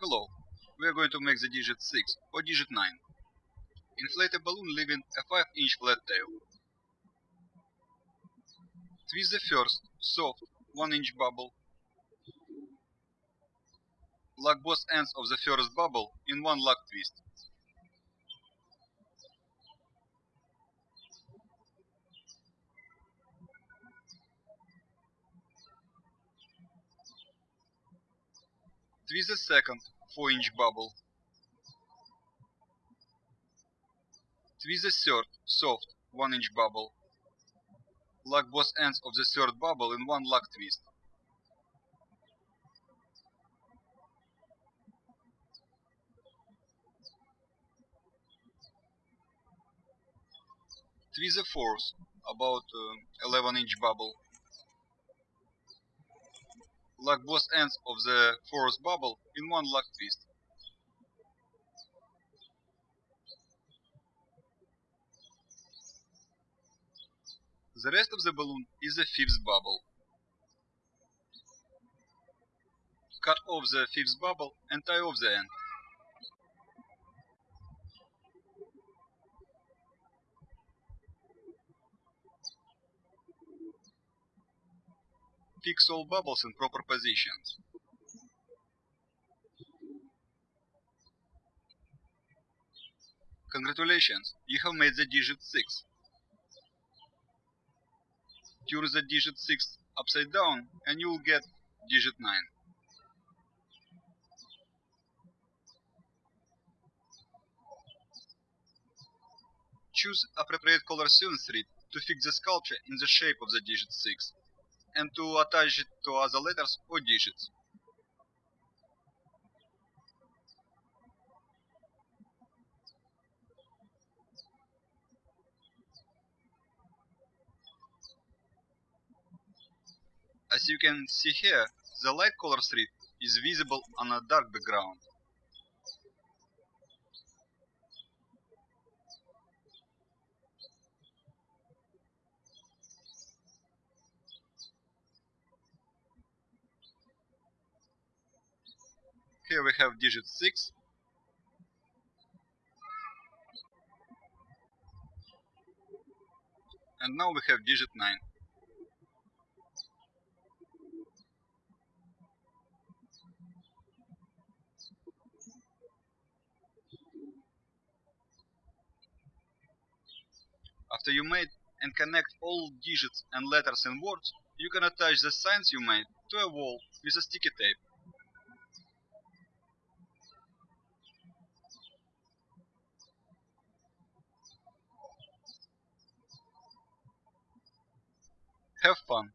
Hello, we are going to make the digit 6 or digit 9. Inflate a balloon leaving a 5 inch flat tail. Twist the first, soft, 1 inch bubble. Lock both ends of the first bubble in one lock twist. Twist the second 4 inch bubble. Twist the third soft 1 inch bubble. Lock both ends of the third bubble in one lock twist. Twist the fourth, about uh, 11 inch bubble. Lock both ends of the fourth bubble in one lock twist. The rest of the balloon is the fifth bubble. Cut off the fifth bubble and tie off the end. Fix all bubbles in proper positions. Congratulations, you have made the digit 6. Turn the digit 6 upside down and you will get digit 9. Choose appropriate color sewing thread to fix the sculpture in the shape of the digit 6 and to attach it to other letters or digits. As you can see here, the light color thread is visible on a dark background. Here we have digit 6. And now we have digit 9. After you made and connect all digits and letters and words, you can attach the signs you made to a wall with a sticky tape. Have fun!